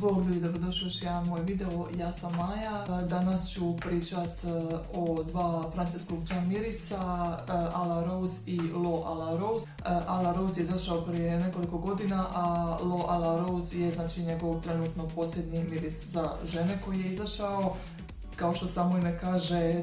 Bog ljudi, dobrodošli još jedan moj video, ja sam Maja. Danas ću pričat e, o dva francuskog mirisa, e, a la Rose i Lo a la Rose. E, a la Rose je došao prije nekoliko godina, a Lo a la Rose je znači njegov trenutno posljednji miris za žene koji je izašao. Kao što samo ime kaže,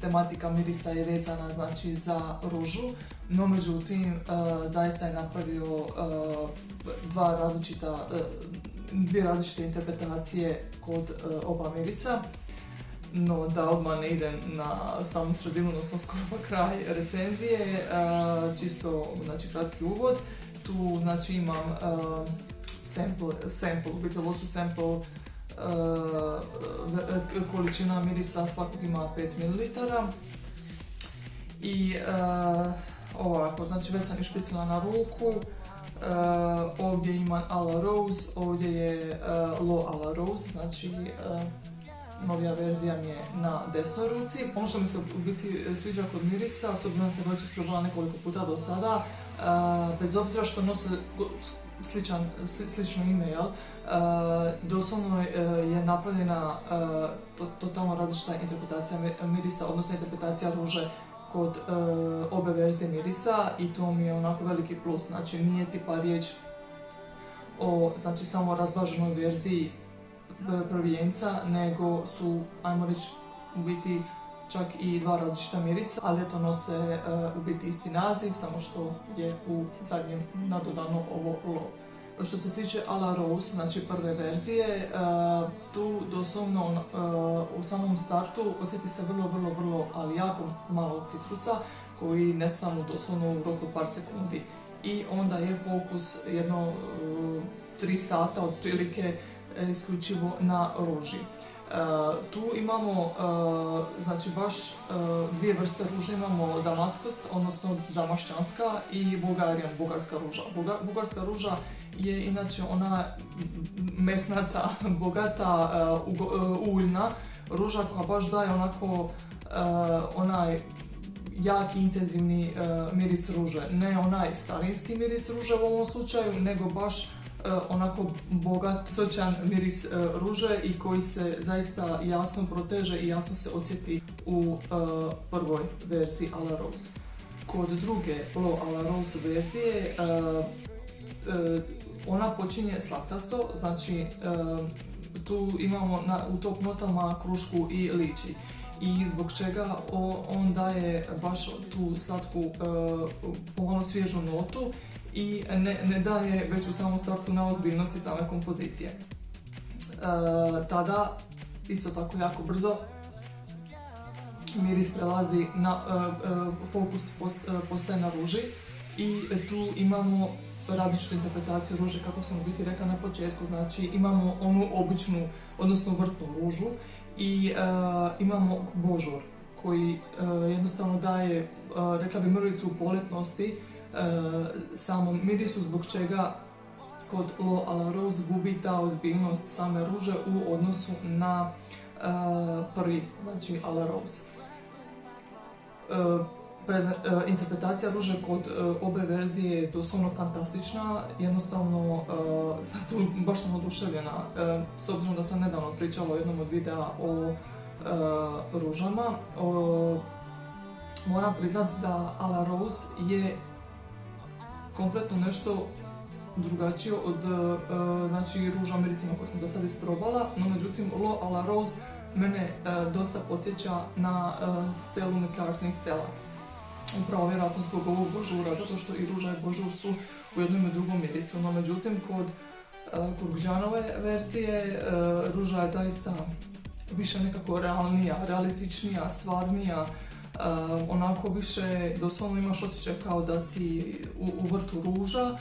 tematika mirisa je vezana znači za ružu, no međutim zaista je napravio dva različita dvije različite interpretacije kod e, oba mirisa. No, da odmah ne idem na samu sredinu, odnosno skoro pa kraj recenzije, e, čisto znači, kratki uvod. Tu znači imam uh, sample, sample, u ovo su sample količina mirisa svakog ima 5 ml. I ovako, znači već sam išpisala na ruku, ovdje ima a la rose, ovdje je uh, low a la rose, znači uh, novija verzija mi je na desnoj ruci. Ono što mi se u biti sviđa kod mirisa, osobno sam već isprobala nekoliko puta do sada, bez obzira što nose sličan, slično ime, jel? doslovno je napravljena totalno različita interpretacija mirisa, odnosno interpretacija ruže kod e, obe verzije mirisa i to mi je onako veliki plus, znači nije tipa riječ o znači, samo razblaženoj verziji e, prvijenca, nego su, ajmo reći, u biti čak i dva različita mirisa, ali eto nose e, u biti isti naziv, samo što je u zadnjem nadodano ovo lo. Što se tiče a la Rose, znači prve verzije, e, tu doslovno e, u samom startu osjeti se vrlo, vrlo, vrlo, ali jako malo citrusa koji nestanu doslovno u roku par sekundi. I onda je fokus jedno e, tri sata otprilike isključivo na ruži. Tu imamo znači baš dvije vrste ruže, imamo Damaskus, odnosno damašćanska i Bulgarian, bugarska ruža. bugarska ruža je inače ona mesnata, bogata, uljna ruža koja baš daje onako onaj jaki intenzivni miris ruže. Ne onaj starinski miris ruže u ovom slučaju, nego baš onako bogat, sočan miris ruže i koji se zaista jasno proteže i jasno se osjeti u prvoj verziji a la Rose. Kod druge Lo a la Rose verzije ona počinje slatkasto, znači tu imamo u top notama krušku i liči. I zbog čega on daje baš tu slatku pomalo svježu notu i ne, daje već u samom startu na ozbiljnosti same kompozicije. tada, isto tako jako brzo, miris prelazi na, fokus postaje na ruži i tu imamo različitu interpretaciju ruže, kako sam u biti rekla na početku. Znači imamo onu običnu, odnosno vrtnu ružu i e, imamo božur koji e, jednostavno daje, e, rekla bi mrvicu poletnosti samom mirisu zbog čega kod Lo Rose gubi ta ozbiljnost same ruže u odnosu na prvi, znači a la Rose. E, interpretacija ruže kod e, obe verzije je doslovno fantastična, jednostavno e, sad tu baš sam oduševljena, s obzirom da sam nedavno pričala o jednom od videa o ružama. Moram priznat da A la Rose je kompletno nešto drugačije od znači, ruža miricima koje sam do sada isprobala, no međutim Lo a la Rose mene dosta podsjeća na Stelu McCartney Stella upravo vjerojatno zbog ovog božura, zato što i ruža i božur su u jednom i drugom mirisu. No međutim, kod, e, kod verzije e, ruža je zaista više nekako realnija, realističnija, stvarnija, e, onako više doslovno imaš osjećaj kao da si u, vrtu ruža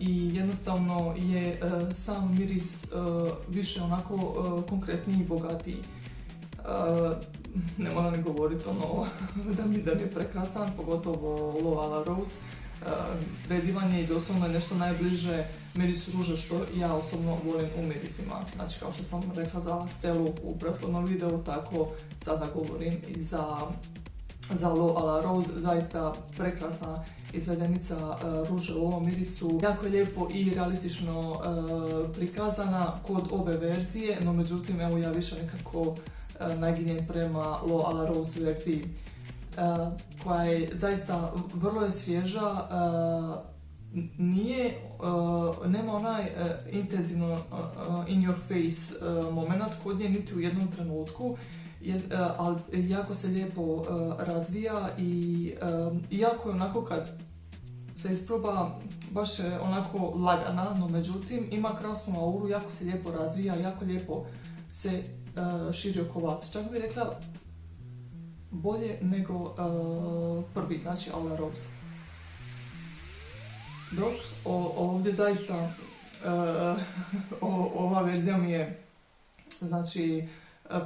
i jednostavno je sam miris više onako konkretniji i bogatiji ne moram ni govoriti ono da mi, da je prekrasan, pogotovo Lo la Rose. Predivan je i doslovno je nešto najbliže mirisu ruže što ja osobno volim u mirisima. Znači kao što sam rekla za Stelu u prethodnom videu, tako sada govorim i za za Lo a la Rose, zaista prekrasna izvedenica uh, ruže u ovom mirisu. Jako je lijepo i realistično uh, prikazana kod obe verzije, no međutim evo ja više nekako naginjem prema Lo a la Rose verziji koja je zaista vrlo je svježa, nije, nema onaj intenzivno in your face moment kod nje niti u jednom trenutku, ali jako se lijepo razvija i jako je onako kad se isproba baš je onako lagana, no međutim ima krasnu auru, jako se lijepo razvija, jako lijepo se širi oko vas. Čak bih rekla bolje nego uh, prvi, znači A Rose. Dok ovdje zaista uh, ova verzija mi je, znači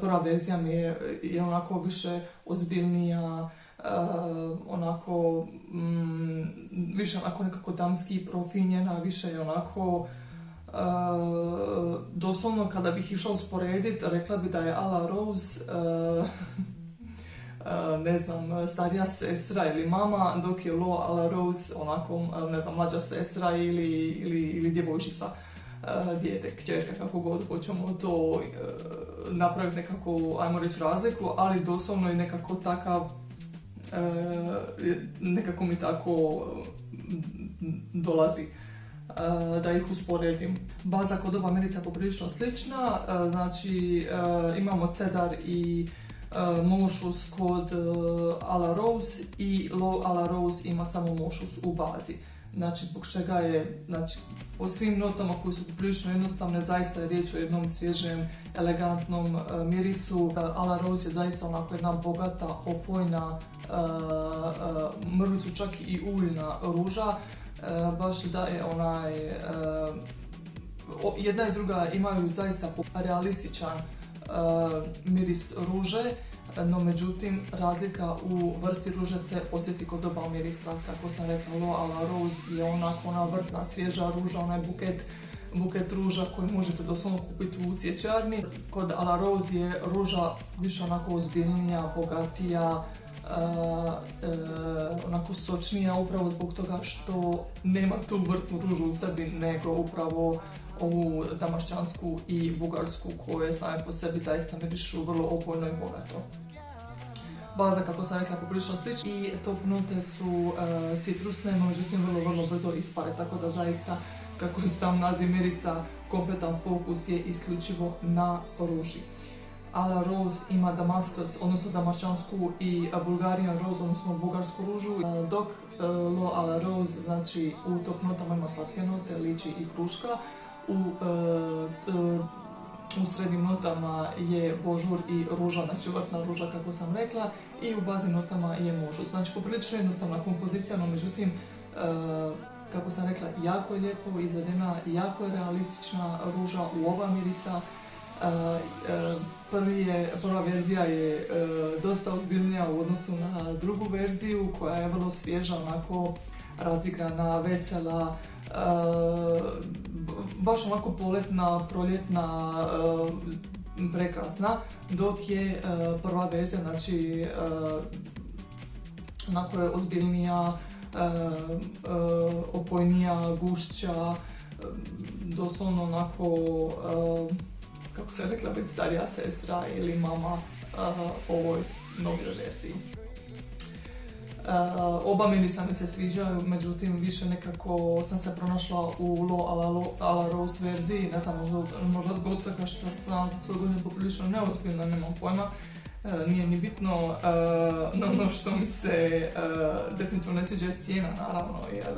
prva verzija mi je, je onako više ozbiljnija, uh, onako mm, više onako nekako damski profinjena, više je onako Uh, doslovno kada bih išla usporediti, rekla bi da je Ala Rose uh, ne znam, starija sestra ili mama, dok je Lo a la Rose onako, ne znam, mlađa sestra ili, ili, ili djevojčica, dijete, kćerka, kako god hoćemo to napraviti nekako, ajmo reći, razliku, ali doslovno je nekako takav, nekako mi tako dolazi da ih usporedim. Baza kod oba mirica je poprilično slična, znači imamo cedar i mošus kod uh, a la Rose i Low a la Rose ima samo mošus u bazi. Znači, zbog čega je, znači, po svim notama koji su prilično jednostavne, zaista je riječ o jednom svježem, elegantnom uh, mirisu. A la Rose je zaista onako jedna bogata, opojna, mrvicu čak i uljna ruža. Baš da je onaj, jedna i druga imaju zaista realističan miris ruže, no međutim razlika u vrsti ruže se osjeti kod oba mirisa, kako sam rekla Lo a la Rose je onako ona vrtna svježa ruža, onaj buket buket ruža koji možete doslovno kupiti u cvjećarni. Kod a la Rose je ruža više onako ozbiljnija, bogatija, uh, uh, onako sočnija upravo zbog toga što nema tu vrtnu ružu u sebi, nego upravo ovu damašćansku i bugarsku koje same po sebi zaista mirišu vrlo opojno i bogato. Baza, kako sam rekla, poprilično slična i top note su uh, citrusne, no međutim vrlo, vrlo brzo ispare, tako da zaista, kako sam naziv mirisa, kompletan fokus je isključivo na ruži. A la Rose ima damaskas, odnosno damašćansku i Bulgarian Rose, odnosno bugarsku ružu, dok Lo a la Rose, znači u top notama ima slatke note, liči i kruška, u, uh, u srednjim notama je božur i ruža, znači vrtna ruža kako sam rekla i u baznim notama je možu. Znači poprilično jednostavna kompozicija, no međutim uh, kako sam rekla, jako je lijepo izvedena, jako je realistična ruža u oba mirisa. Prvi je, prva verzija je dosta ozbiljnija u odnosu na drugu verziju koja je vrlo svježa, onako razigrana, vesela, baš onako poletna, proljetna, prekrasna, dok je prva verzija, znači onako je ozbiljnija, opojnija, gušća, doslovno onako, kako se rekla, već starija sestra ili mama ovoj novoj verziji. Uh, oba mirisa mi se sviđaju, međutim više nekako sam se pronašla u Lo a la, Rose verziji, ne znam, možda, zbog toga što sam za svoj godine poprilično neozbiljna, nemam pojma, uh, nije ni bitno, uh, no ono što mi se definitivno ne sviđa je cijena naravno, jer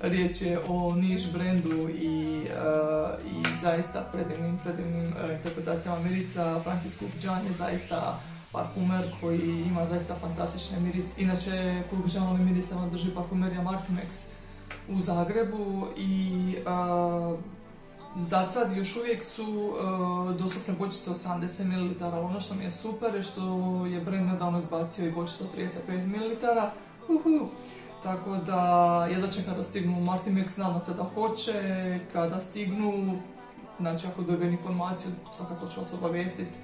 riječ je o niš brendu i, zaista predivnim, predivnim interpretacijama mirisa, Francisco Pidžan je zaista parfumer koji ima zaista fantastične miris. Inače, Klub Žanovi mirisama drži parfumerija Martimex u Zagrebu i uh, za sad još uvijek su dostupne bočice 80 ml. Ono što mi je super je što je brand nedavno izbacio i bočice od 35 ml. Tako da, jedva će kada stignu Martimex, nadam se da hoće, kada stignu, znači ako dobijem informaciju, svakako ću vas obavijestiti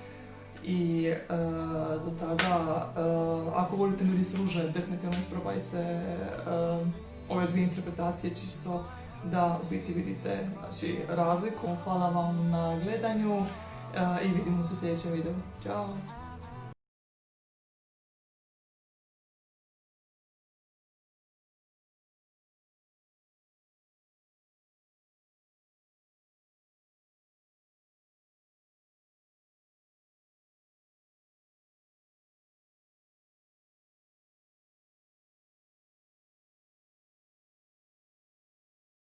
i e, do tada, e, ako volite miris ruže, definitivno isprobajte e, ove dvije interpretacije čisto da u biti vidite znači, razliku. Hvala vam na gledanju i vidimo se u sljedećem videu. Ćao!